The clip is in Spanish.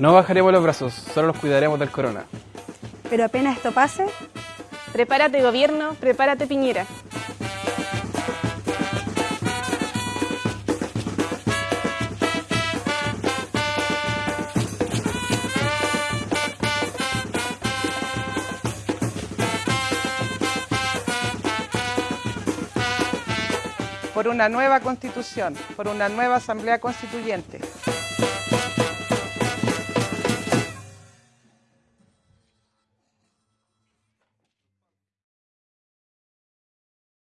No bajaremos los brazos, solo los cuidaremos del corona. Pero apenas esto pase, Prepárate gobierno, prepárate Piñera. por una nueva constitución, por una nueva asamblea constituyente.